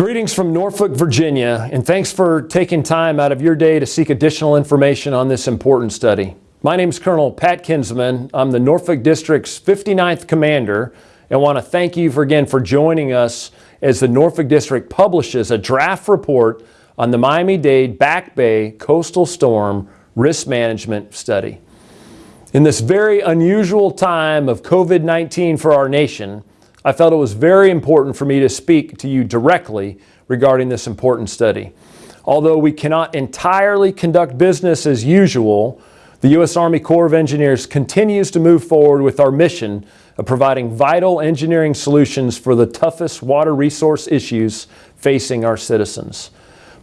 Greetings from Norfolk, Virginia, and thanks for taking time out of your day to seek additional information on this important study. My name is Colonel Pat Kinsman. I'm the Norfolk District's 59th Commander and want to thank you for, again for joining us as the Norfolk District publishes a draft report on the Miami-Dade Back Bay Coastal Storm Risk Management Study. In this very unusual time of COVID-19 for our nation, I felt it was very important for me to speak to you directly regarding this important study. Although we cannot entirely conduct business as usual, the U.S. Army Corps of Engineers continues to move forward with our mission of providing vital engineering solutions for the toughest water resource issues facing our citizens.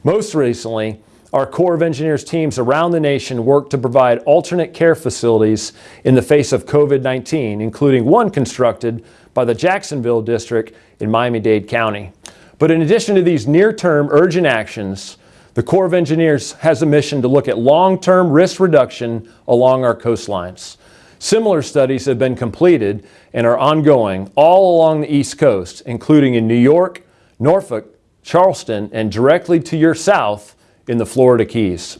Most recently, our Corps of Engineers teams around the nation work to provide alternate care facilities in the face of COVID-19, including one constructed by the Jacksonville District in Miami-Dade County. But in addition to these near-term urgent actions, the Corps of Engineers has a mission to look at long-term risk reduction along our coastlines. Similar studies have been completed and are ongoing all along the East Coast, including in New York, Norfolk, Charleston, and directly to your south in the Florida Keys.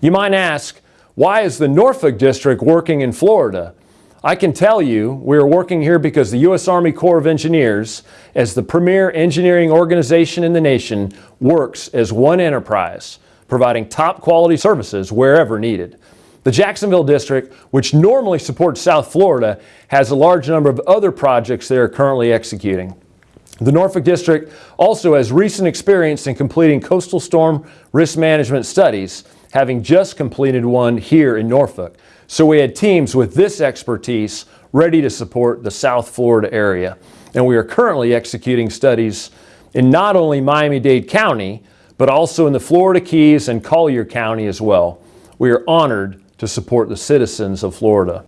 You might ask, why is the Norfolk District working in Florida? I can tell you we are working here because the U.S. Army Corps of Engineers, as the premier engineering organization in the nation, works as one enterprise, providing top quality services wherever needed. The Jacksonville District, which normally supports South Florida, has a large number of other projects they are currently executing. The Norfolk District also has recent experience in completing coastal storm risk management studies, having just completed one here in Norfolk. So we had teams with this expertise ready to support the South Florida area. And we are currently executing studies in not only Miami-Dade County, but also in the Florida Keys and Collier County as well. We are honored to support the citizens of Florida.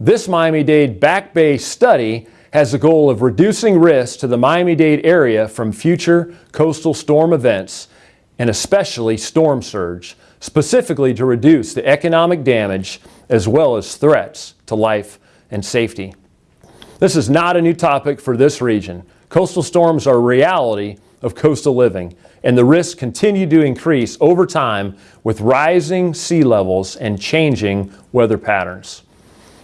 This Miami-Dade Back Bay study has the goal of reducing risk to the Miami-Dade area from future coastal storm events and especially storm surge, specifically to reduce the economic damage as well as threats to life and safety. This is not a new topic for this region. Coastal storms are a reality of coastal living, and the risks continue to increase over time with rising sea levels and changing weather patterns.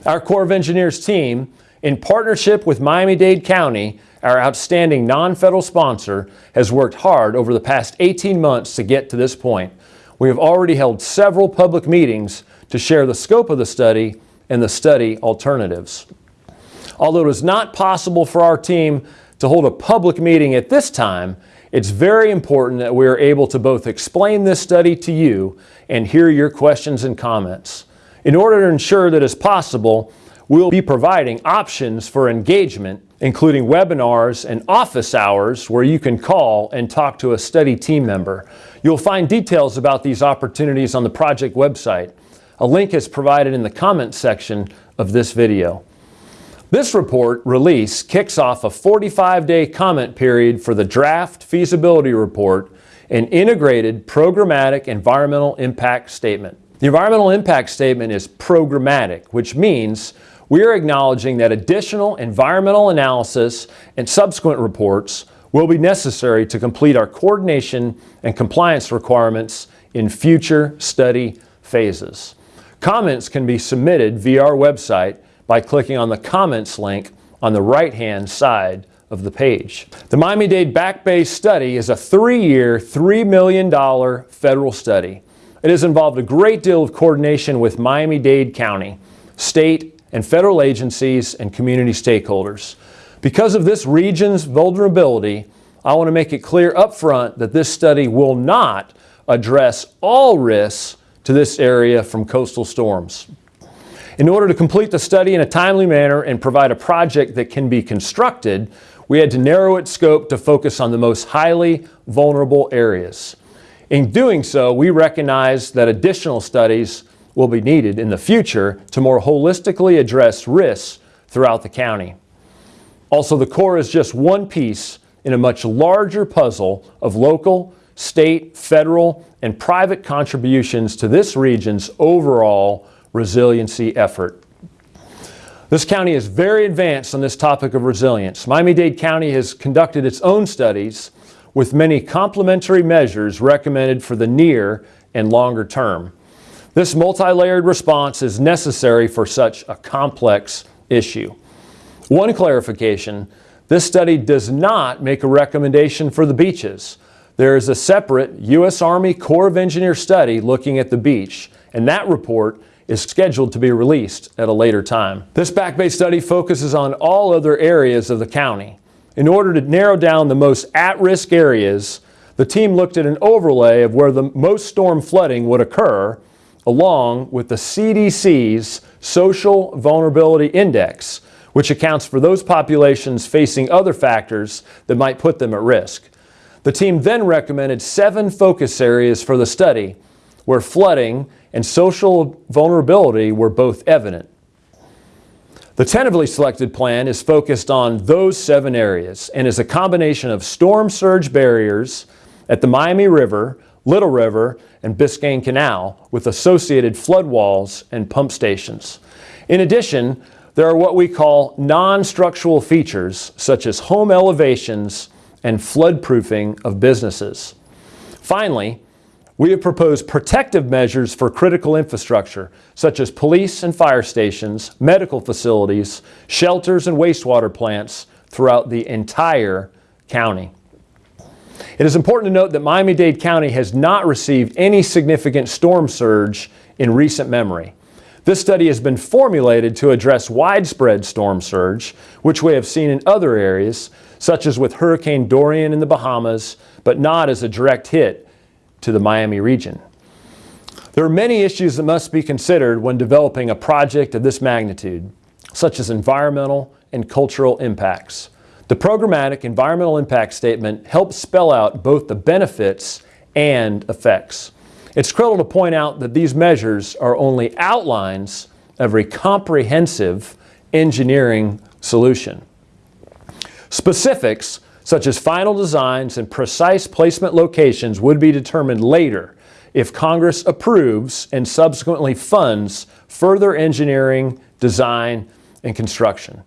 Our Corps of Engineers team, in partnership with Miami-Dade County, our outstanding non-federal sponsor, has worked hard over the past 18 months to get to this point. We have already held several public meetings to share the scope of the study and the study alternatives. Although it is not possible for our team to hold a public meeting at this time, it's very important that we are able to both explain this study to you and hear your questions and comments. In order to ensure that it's possible, we'll be providing options for engagement, including webinars and office hours where you can call and talk to a study team member. You'll find details about these opportunities on the project website. A link is provided in the comments section of this video. This report release kicks off a 45-day comment period for the draft feasibility report and integrated programmatic environmental impact statement. The environmental impact statement is programmatic, which means we are acknowledging that additional environmental analysis and subsequent reports will be necessary to complete our coordination and compliance requirements in future study phases. Comments can be submitted via our website by clicking on the comments link on the right-hand side of the page. The Miami-Dade Back Bay study is a three-year, $3 million federal study. It has involved a great deal of coordination with Miami-Dade County, state and federal agencies, and community stakeholders. Because of this region's vulnerability, I want to make it clear up front that this study will not address all risks to this area from coastal storms. In order to complete the study in a timely manner and provide a project that can be constructed, we had to narrow its scope to focus on the most highly vulnerable areas. In doing so, we recognize that additional studies will be needed in the future to more holistically address risks throughout the county. Also, the Corps is just one piece in a much larger puzzle of local, state, federal, and private contributions to this region's overall resiliency effort. This county is very advanced on this topic of resilience. Miami-Dade County has conducted its own studies with many complementary measures recommended for the near and longer term. This multi-layered response is necessary for such a complex issue. One clarification, this study does not make a recommendation for the beaches. There is a separate U.S. Army Corps of Engineers study looking at the beach, and that report is scheduled to be released at a later time. This Back Bay study focuses on all other areas of the county. In order to narrow down the most at-risk areas, the team looked at an overlay of where the most storm flooding would occur along with the CDC's Social Vulnerability Index, which accounts for those populations facing other factors that might put them at risk. The team then recommended seven focus areas for the study where flooding and social vulnerability were both evident. The tentatively selected plan is focused on those seven areas and is a combination of storm surge barriers at the Miami River, Little River, and Biscayne Canal with associated flood walls and pump stations. In addition, there are what we call non-structural features such as home elevations and floodproofing of businesses. Finally, we have proposed protective measures for critical infrastructure, such as police and fire stations, medical facilities, shelters and wastewater plants throughout the entire county. It is important to note that Miami-Dade County has not received any significant storm surge in recent memory. This study has been formulated to address widespread storm surge, which we have seen in other areas, such as with Hurricane Dorian in the Bahamas, but not as a direct hit to the Miami region. There are many issues that must be considered when developing a project of this magnitude, such as environmental and cultural impacts. The programmatic environmental impact statement helps spell out both the benefits and effects. It's critical to point out that these measures are only outlines of a comprehensive engineering solution. Specifics, such as final designs and precise placement locations, would be determined later if Congress approves and subsequently funds further engineering, design, and construction.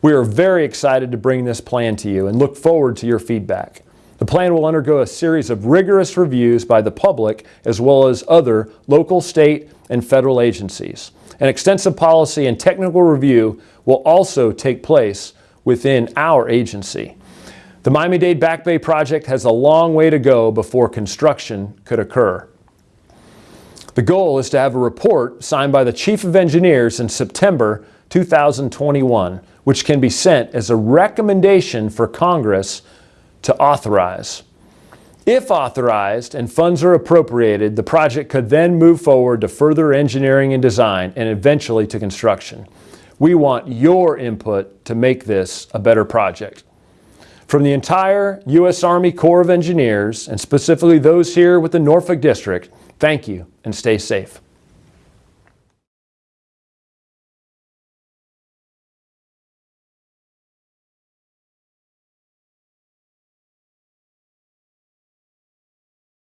We are very excited to bring this plan to you and look forward to your feedback. The plan will undergo a series of rigorous reviews by the public as well as other local, state, and federal agencies. An extensive policy and technical review will also take place within our agency. The Miami-Dade Back Bay project has a long way to go before construction could occur. The goal is to have a report signed by the Chief of Engineers in September 2021 which can be sent as a recommendation for Congress to authorize. If authorized and funds are appropriated, the project could then move forward to further engineering and design and eventually to construction. We want your input to make this a better project. From the entire U.S. Army Corps of Engineers, and specifically those here with the Norfolk District, thank you and stay safe.